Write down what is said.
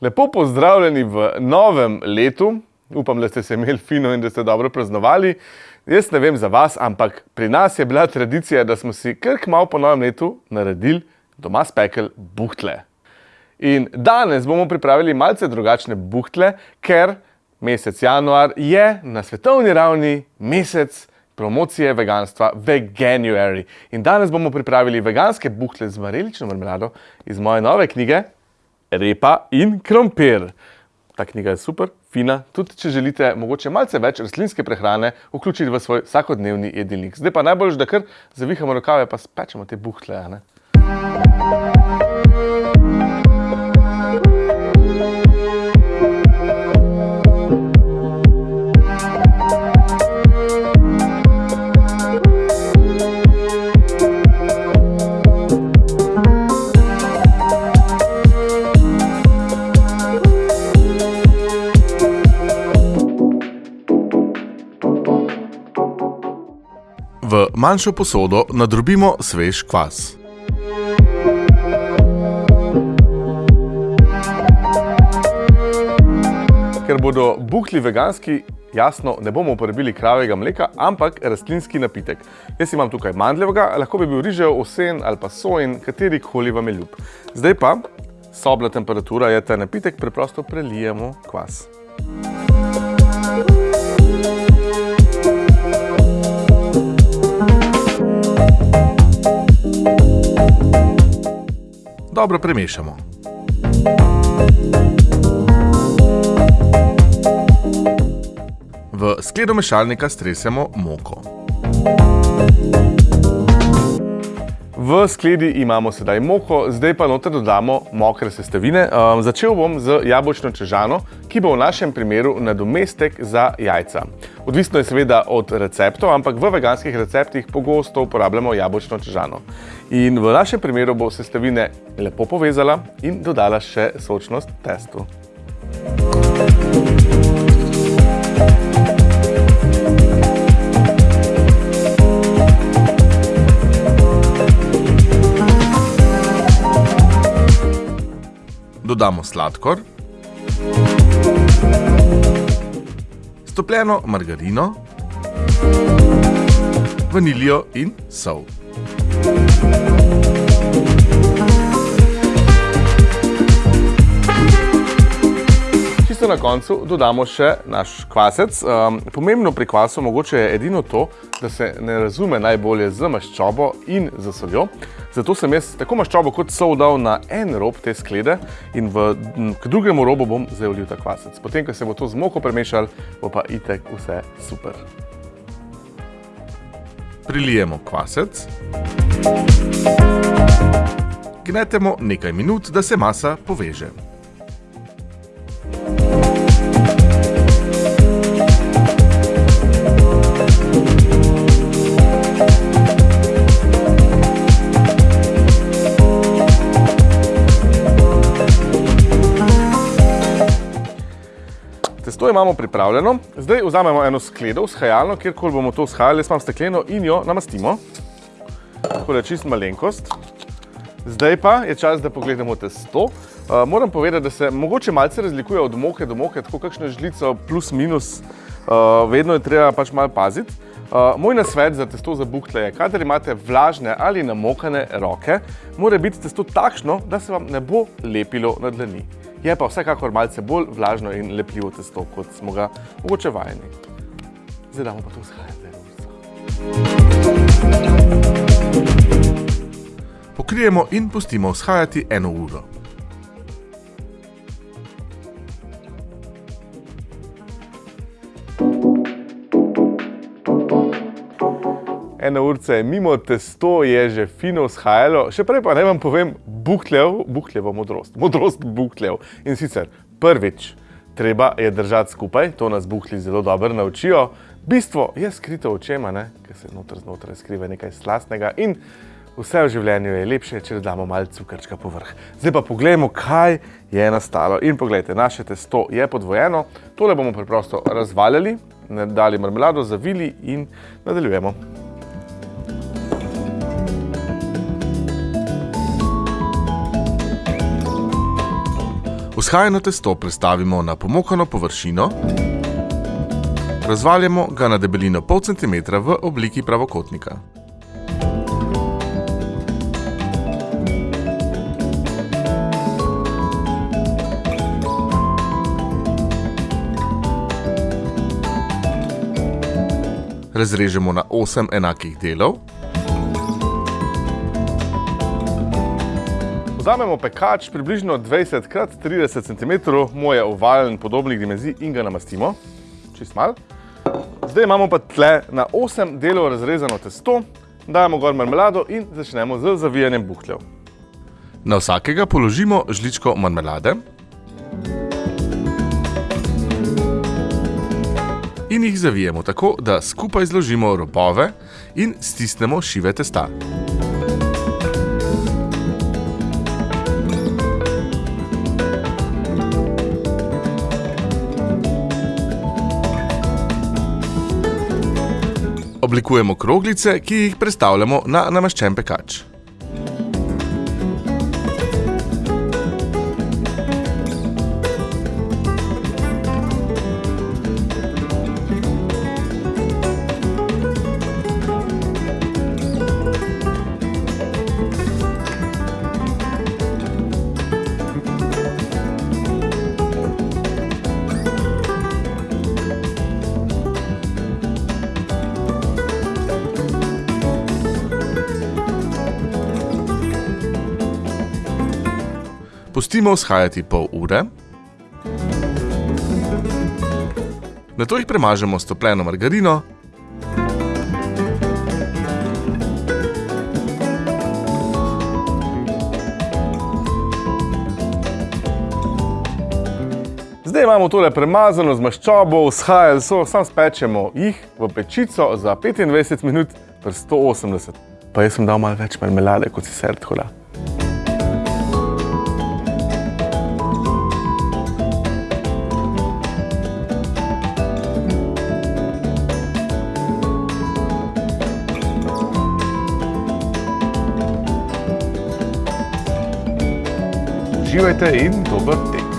Lepo pozdravljeni v novem letu. Upam, da ste se imeli fino in da ste dobro praznovali. Jaz ne vem za vas, ampak pri nas je bila tradicija, da smo si kar malo po novem letu naredili doma spekel buhtle. In danes bomo pripravili malce drugačne buhtle, ker mesec januar je na svetovni ravni mesec promocije veganstva Veganuary. In danes bomo pripravili veganske buhtle z marelično marmelado iz moje nove knjige Repa in krompir. Ta knjiga je super, fina, tudi če želite mogoče malce več rastlinske prehrane vključiti v svoj vsakodnevni jedilnik. Zdaj pa najboljš, da kar zavihamo rokave pa spečemo te buhtle, ne? Manjšo posodo nadrobimo svež kvas. Ker bodo buhli veganski, jasno, ne bomo uporabili kravjega mleka, ampak rastlinski napitek. Jaz imam tukaj mandljevega, lahko bi bil rižev, osen ali pa sojin, katerikoli vam je ljub. Zdaj pa, sobna temperatura je ta napitek, preprosto prelijemo kvas. Dobro premešamo. V skledo mešalnika stresemo moko. V skledi imamo sedaj moko, zdaj pa noter dodamo mokre sestavine. Um, začel bom z jabolčno čežano, ki bo v našem primeru nadomestek za jajca. Odvisno je seveda od receptov, ampak v veganskih receptih pogosto uporabljamo jabolčno čežano. In v našem primeru bo sestavine lepo povezala in dodala še sočnost testu. Dodamo sladkor, stopljeno margarino, vaniljo in sol. Čisto na koncu dodamo še naš kvasec. Um, pomembno pri kvasu mogoče je edino to, da se ne razume najbolje z maščobo in z soljo. Zato sem jaz tako maščobo kot sol dal na en rob te sklede in v, k drugemu robu bom zdaj vlil ta kvasec. Potem, ko se bo to z moko premešal, bo pa itek vse super. Prilijemo kvasec. Gnetemo nekaj minut, da se masa poveže. Testo imamo pripravljeno. Zdaj vzamemo eno skledo, vzhajalno, kjerkoli bomo to vzhajali. Jaz imam stekleno in jo namastimo. Tako da čist malenkost. Zdaj pa je čas, da pogledamo testo. Uh, moram povedati, da se mogoče malce razlikuje od moke do moke, tako kakšno žlico plus minus. Uh, vedno je treba pač malo paziti. Uh, moj nasvet za testo za buhtle je, kadar imate vlažne ali namokane roke, mora biti testo takšno, da se vam ne bo lepilo na dlani. Je pa vsekakor malce bolj vlažno in lepljivo testo, kot smo ga mogoče vajeni. Zdaj damo pa to vzhajati za rulico. Pokrijemo in pustimo vzhajati eno uro. Ena urca je mimo, testo je že fino vzhajalo. Še prej pa naj vam povem buhljev, buhljevo modrost, modrost buhljev. In sicer prvič, treba je držati skupaj, to nas buhli zelo dobro naučijo. Bistvo je skrito očema, ne? ker se notr znotraj skriva nekaj slastnega in vse v življenju je lepše, če dodamo malo cukrčka povrh. Zdaj pa pogledajmo, kaj je nastalo. In pogledajte, naše testo je podvojeno. Tole bomo preprosto razvaljali, dali marmelado, zavili in nadaljujemo. Vzhajano testo prestavimo na pomokano površino, razvaljamo ga na debelino pol centimetra v obliki pravokotnika. Razrežemo na 8 enakih delov. Vzamemo pekač približno 20 x 30 cm, moj je ovalen podobnih dimenzij in ga namastimo, čist mal. Zdaj imamo pa tle na 8 delov razrezano testo, dajemo gor marmelado in začnemo z zavijanjem buhljev. Na vsakega položimo žličko marmelade. In jih zavijemo tako, da skupaj zložimo robove in stisnemo šive testa. Oblikujemo kroglice, ki jih prestavljamo na namaščen pekač. Pustimo vzhajati pol ure. Nato jih premažemo s topljeno margarino. Zdaj imamo tole premazano z maščobo, vzhajali so, sam spečemo jih v pečico za 25 minut pri 180. Pa jaz sem dal malo več marmelade kot sicer, tako da. Uživajte in dober tek.